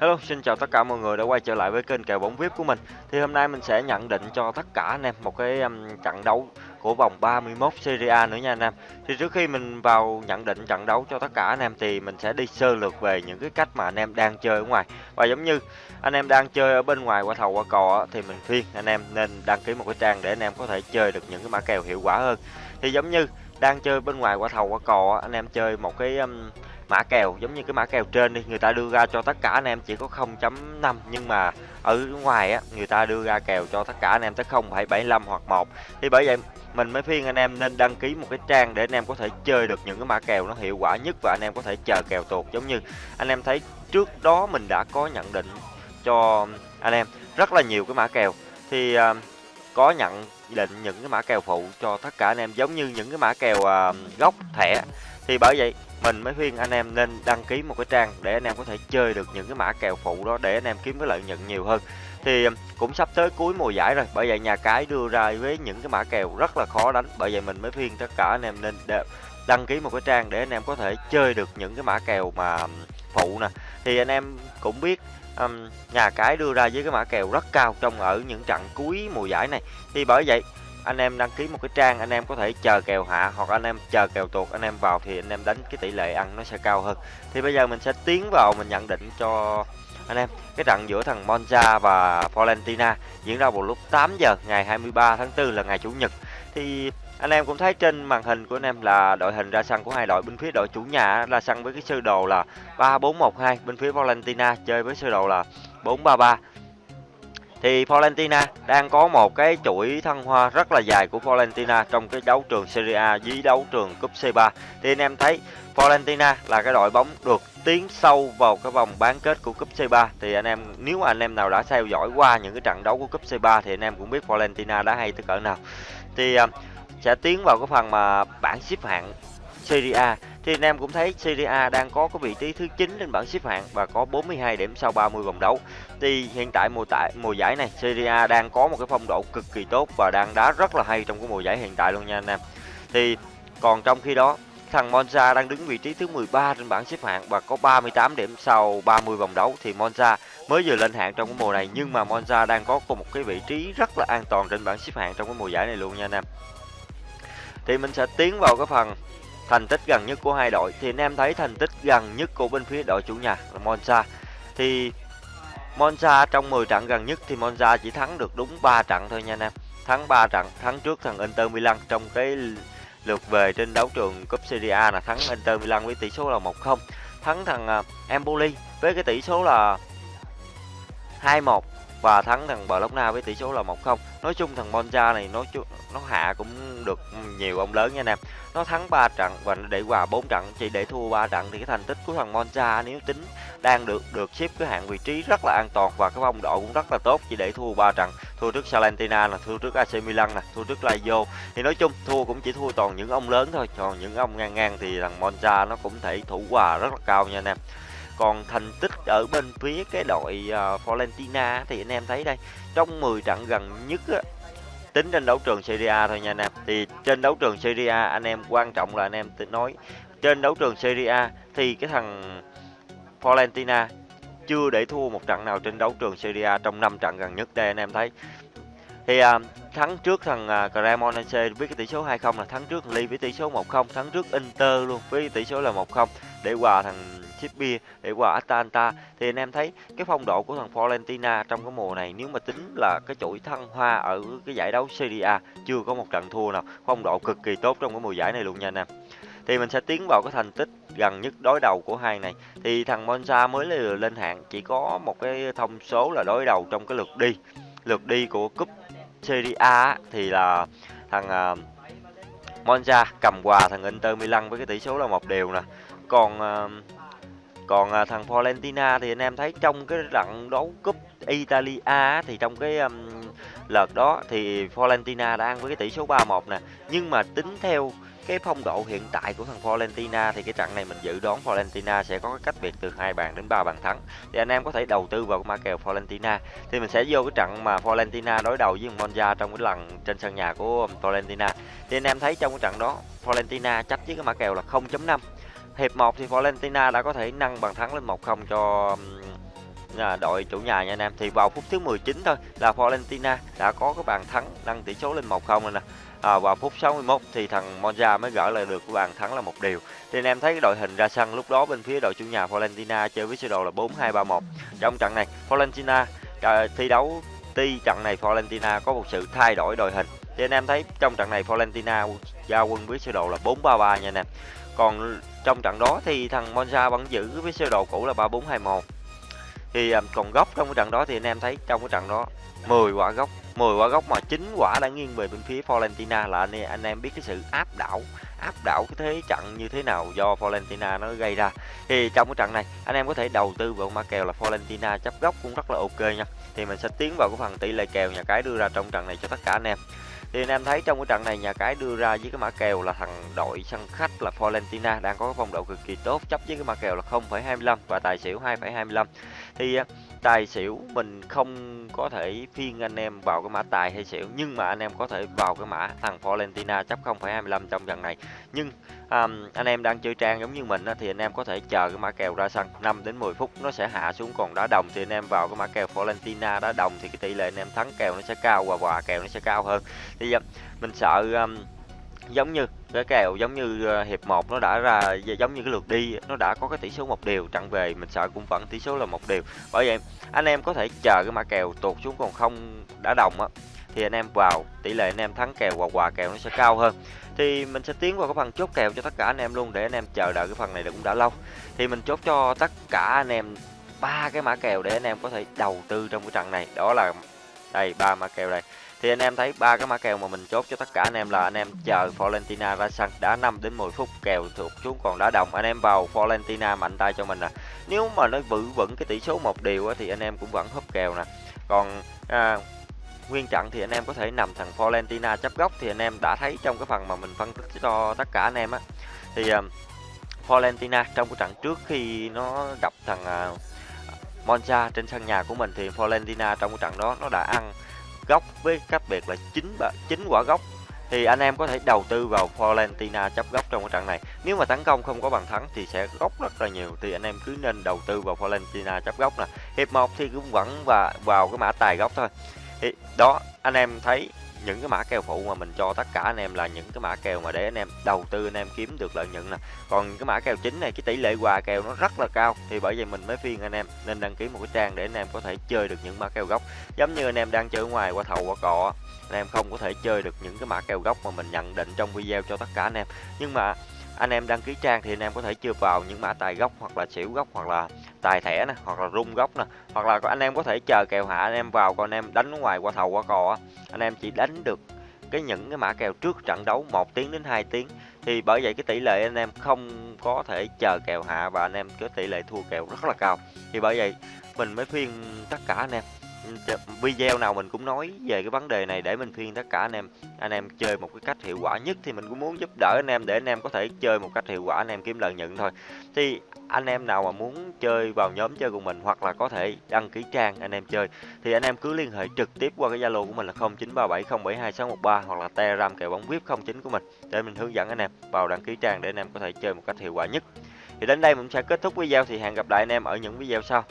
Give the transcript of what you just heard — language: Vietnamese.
Hello, xin chào tất cả mọi người đã quay trở lại với kênh kèo bóng VIP của mình. Thì hôm nay mình sẽ nhận định cho tất cả anh em một cái um, trận đấu của vòng 31 Serie A nữa nha anh em. Thì trước khi mình vào nhận định trận đấu cho tất cả anh em thì mình sẽ đi sơ lược về những cái cách mà anh em đang chơi ở ngoài. Và giống như anh em đang chơi ở bên ngoài qua thầu qua cò thì mình khuyên anh em nên đăng ký một cái trang để anh em có thể chơi được những cái mã kèo hiệu quả hơn. Thì giống như đang chơi bên ngoài qua thầu qua cò anh em chơi một cái um, mã kèo giống như cái mã kèo trên đi người ta đưa ra cho tất cả anh em chỉ có 0.5 nhưng mà ở ngoài á người ta đưa ra kèo cho tất cả anh em tới 0,75 hoặc 1 thì bởi vậy mình mới khuyên anh em nên đăng ký một cái trang để anh em có thể chơi được những cái mã kèo nó hiệu quả nhất và anh em có thể chờ kèo tuột. Giống như anh em thấy trước đó mình đã có nhận định cho anh em rất là nhiều cái mã kèo. Thì uh, có nhận định những cái mã kèo phụ cho tất cả anh em giống như những cái mã kèo uh, gốc thẻ thì bởi vậy mình mới khuyên anh em nên đăng ký một cái trang để anh em có thể chơi được những cái mã kèo phụ đó để anh em kiếm cái lợi nhuận nhiều hơn. Thì cũng sắp tới cuối mùa giải rồi bởi vậy nhà cái đưa ra với những cái mã kèo rất là khó đánh. Bởi vậy mình mới khuyên tất cả anh em nên đăng ký một cái trang để anh em có thể chơi được những cái mã kèo mà phụ nè. Thì anh em cũng biết um, nhà cái đưa ra với cái mã kèo rất cao trong ở những trận cuối mùa giải này. Thì bởi vậy anh em đăng ký một cái trang, anh em có thể chờ kèo hạ hoặc anh em chờ kèo tuột, anh em vào thì anh em đánh cái tỷ lệ ăn nó sẽ cao hơn. Thì bây giờ mình sẽ tiến vào, mình nhận định cho anh em cái trận giữa thằng Monza và Valentina diễn ra vào lúc 8 giờ ngày 23 tháng 4 là ngày chủ nhật. Thì anh em cũng thấy trên màn hình của anh em là đội hình ra sân của hai đội, bên phía đội chủ nhà ra sân với cái sơ đồ là 3412 bên phía Valentina chơi với sơ đồ là 433 thì Florentina đang có một cái chuỗi thăng hoa rất là dài của Florentina trong cái đấu trường Serie A với đấu trường cúp C3 thì anh em thấy Florentina là cái đội bóng được tiến sâu vào cái vòng bán kết của cúp C3 thì anh em, nếu anh em nào đã theo dõi qua những cái trận đấu của cúp C3 thì anh em cũng biết Florentina đã hay tới cỡ nào. Thì à, sẽ tiến vào cái phần mà bảng xếp hạng Serie A thì anh em cũng thấy Serie A đang có cái vị trí thứ 9 trên bảng xếp hạng và có 42 điểm sau 30 vòng đấu. Thì hiện tại mùa tại mùa giải này, Serie A đang có một cái phong độ cực kỳ tốt và đang đá rất là hay trong cái mùa giải hiện tại luôn nha anh em. Thì còn trong khi đó, thằng Monza đang đứng vị trí thứ 13 trên bảng xếp hạng và có 38 điểm sau 30 vòng đấu thì Monza mới vừa lên hạng trong cái mùa này, nhưng mà Monza đang có một cái vị trí rất là an toàn trên bảng xếp hạng trong cái mùa giải này luôn nha anh em. Thì mình sẽ tiến vào cái phần thành tích gần nhất của hai đội. Thì anh em thấy thành tích gần nhất của bên phía đội chủ nhà là Monza. Thì Monza trong 10 trận gần nhất thì Monza chỉ thắng được đúng 3 trận thôi nha anh em. Thắng 3 trận, thắng trước thằng Inter Milan trong cái lượt về trên đấu trường cúp Serie A là thắng Inter Milan với tỷ số là 1-0 thắng thằng à, Empoli với cái tỷ số là 2-1 và thắng thằng Bologna với tỷ số là 1-0. Nói chung thằng Monza này nó nó hạ cũng được nhiều ông lớn nha anh em. Nó thắng 3 trận và nó để hòa 4 trận, chỉ để thua 3 trận thì cái thành tích của thằng Monza nếu tính đang được được xếp cái hạng vị trí rất là an toàn và cái phong độ cũng rất là tốt chỉ để thua 3 trận. Thua trước Salentina là thua trước AC Milan nè, thua trước Lazio. Thì nói chung thua cũng chỉ thua toàn những ông lớn thôi, còn những ông ngang ngang thì thằng Monza nó cũng thể thủ hòa rất là cao nha anh em còn thành tích ở bên phía cái đội à, uh, Florentina thì anh em thấy đây trong 10 trận gần nhất á, tính trên đấu trường Serie A thôi nha anh em. Thì trên đấu trường Serie A anh em quan trọng là anh em nói trên đấu trường Serie A thì cái thằng Florentina chưa để thua một trận nào trên đấu trường Serie A trong 5 trận gần nhất đây anh em thấy. Thì uh, thắng trước thằng uh, Cremonese với cái tỷ số 2-0 là thắng trước Ly với tỷ số 1-0 thắng trước Inter luôn với tỷ số là 1-0 để hòa thằng Chippy để qua Atalanta thì anh em thấy cái phong độ của thằng Florentina trong cái mùa này nếu mà tính là cái chuỗi thăng hoa ở cái giải đấu Serie A chưa có một trận thua nào. Phong độ cực kỳ tốt trong cái mùa giải này luôn nha anh em. Thì mình sẽ tiến vào cái thành tích gần nhất đối đầu của hai này. Thì thằng Monza mới lên hạng chỉ có một cái thông số là đối đầu trong cái lượt đi. Lượt đi của cúp Serie A thì là thằng à, Monza cầm quà thằng Inter Milan với cái tỷ số là một đều nè. Còn uh, còn à, thằng Florentina thì anh em thấy trong cái trận đấu cúp Italia thì trong cái um, lượt đó thì Florentina đã ăn với cái tỷ số 3-1 nè. Nhưng mà tính theo cái phong độ hiện tại của thằng Florentina thì cái trận này mình dự đoán Florentina sẽ có cái cách biệt từ hai bàn đến ba bàn thắng. Thì anh em có thể đầu tư vào cái mã kèo Florentina. Thì mình sẽ vô cái trận mà Florentina đối đầu với Monza trong cái lần trên sân nhà của Florentina. Thì anh em thấy trong cái trận đó Florentina chấp với cái mã kèo là 0.5 Hiệp 1 thì Valentina đã có thể nâng bàn thắng lên 1-0 cho đội chủ nhà nha anh em. Thì vào phút thứ 19 thôi là Valentina đã có cái bàn thắng nâng tỷ số lên 1-0 rồi nè. À, vào phút 61 thì thằng Monza mới gỡ lại được cái bàn thắng là một điều. Thì anh em thấy cái đội hình ra sân lúc đó bên phía đội chủ nhà Valentina chơi với sơ đồ là 4-2-3-1 trong trận này Valentina à, thi đấu tuy trận này Valentina có một sự thay đổi đội hình. Thì anh em thấy trong trận này Valentina giao quân với sơ đồ là 4-3-3 nha anh em còn trong trận đó thì thằng Monza vẫn giữ với sơ đồ cũ là 3-4-2-1 thì à, còn góc trong cái trận đó thì anh em thấy trong cái trận đó 10 quả góc 10 quả góc mà chín quả đã nghiêng về bên phía Fiorentina là anh, anh em biết cái sự áp đảo áp đảo cái thế trận như thế nào do Fiorentina nó gây ra. Thì trong cái trận này anh em có thể đầu tư vào mã kèo là Fiorentina chấp góc cũng rất là ok nha. Thì mình sẽ tiến vào cái phần tỷ lệ kèo nhà cái đưa ra trong trận này cho tất cả anh em thì anh em thấy trong cái trận này nhà cái đưa ra với cái mã kèo là thằng đội sân khách là Florentina đang có cái phong độ cực kỳ tốt chấp với cái mã kèo là 0,25 và tài xỉu 2,25 thì à, tài xỉu mình không có thể phiên anh em vào cái mã tài hay xỉu nhưng mà anh em có thể vào cái mã thằng Florentina chấp 0,25 trong trận này. Nhưng um, anh em đang chơi trang giống như mình á, thì anh em có thể chờ cái mã kèo ra sân 5 đến 10 phút nó sẽ hạ xuống còn đá đồng thì anh em vào cái mã kèo Florentina đá đồng thì cái tỷ lệ anh em thắng kèo nó sẽ cao và hòa kèo nó sẽ cao hơn thì à, mình sợ um, giống như cái kèo giống như uh, hiệp 1 nó đã ra giống như cái lượt đi nó đã có cái tỷ số một điều trận về mình sợ cũng vẫn tỷ số là một điều bởi vậy anh em có thể chờ cái mã kèo tụt xuống còn không đã đồng á thì anh em vào tỷ lệ anh em thắng kèo hoặc quà kèo nó sẽ cao hơn. Thì mình sẽ tiến vào cái phần chốt kèo cho tất cả anh em luôn để anh em chờ đợi cái phần này cũng đã lâu. Thì mình chốt cho tất cả anh em ba cái mã kèo để anh em có thể đầu tư trong cái trận này. Đó là đây ba mã kèo đây thì anh em thấy ba cái mã kèo mà mình chốt cho tất cả anh em là anh em chờ Fiorentina ra sân. Đá 5 đến 10 phút kèo thuộc xuống còn đá đồng. Anh em vào Fiorentina mạnh tay cho mình nè. Nếu mà nó vững vững cái tỷ số một điều á, thì anh em cũng vẫn húp kèo nè. Còn à, nguyên trận thì anh em có thể nằm thằng Fiorentina chấp góc thì anh em đã thấy trong cái phần mà mình phân tích cho tất cả anh em á. Thì à, Fiorentina trong cái trận trước khi nó gặp thằng à, Monza trên sân nhà của mình thì Fiorentina trong cái trận đó nó đã ăn góc với cách biệt là 9 9 quả góc thì anh em có thể đầu tư vào Fiorentina chấp góc trong cái trận này. Nếu mà tấn công không có bàn thắng thì sẽ góc rất là nhiều thì anh em cứ nên đầu tư vào Fiorentina chấp góc nè. Hiệp 1 thì cũng vẫn và vào cái mã tài góc thôi. Thì đó, anh em thấy những cái mã kèo phụ mà mình cho tất cả anh em là những cái mã kèo mà để anh em đầu tư, anh em kiếm được lợi nhuận nè. Còn cái mã kèo chính này, cái tỷ lệ quà kèo nó rất là cao, thì bởi vậy mình mới phiên anh em nên đăng ký một cái trang để anh em có thể chơi được những mã kèo gốc. Giống như anh em đang chơi ở ngoài, qua thầu, qua cọ, anh em không có thể chơi được những cái mã kèo gốc mà mình nhận định trong video cho tất cả anh em. Nhưng mà anh em đăng ký trang thì anh em có thể chưa vào những mã tài gốc hoặc là xỉu gốc hoặc là tài thẻ nè hoặc là rung gốc nè hoặc là anh em có thể chờ kèo hạ anh em vào còn anh em đánh ngoài qua thầu qua cò anh em chỉ đánh được cái những cái mã kèo trước trận đấu 1 tiếng đến 2 tiếng thì bởi vậy cái tỷ lệ anh em không có thể chờ kèo hạ và anh em có tỷ lệ thua kèo rất là cao thì bởi vậy mình mới khuyên tất cả anh em video nào mình cũng nói về cái vấn đề này để mình khuyên tất cả anh em anh em chơi một cái cách hiệu quả nhất thì mình cũng muốn giúp đỡ anh em để anh em có thể chơi một cách hiệu quả anh em kiếm lợi nhuận thôi thì anh em nào mà muốn chơi vào nhóm chơi của mình hoặc là có thể đăng ký trang anh em chơi, thì anh em cứ liên hệ trực tiếp qua cái zalo của mình là 0937072613 hoặc là telegram kèo bóng vip 09 của mình để mình hướng dẫn anh em vào đăng ký trang để anh em có thể chơi một cách hiệu quả nhất. Thì đến đây mình sẽ kết thúc video, thì hẹn gặp lại anh em ở những video sau.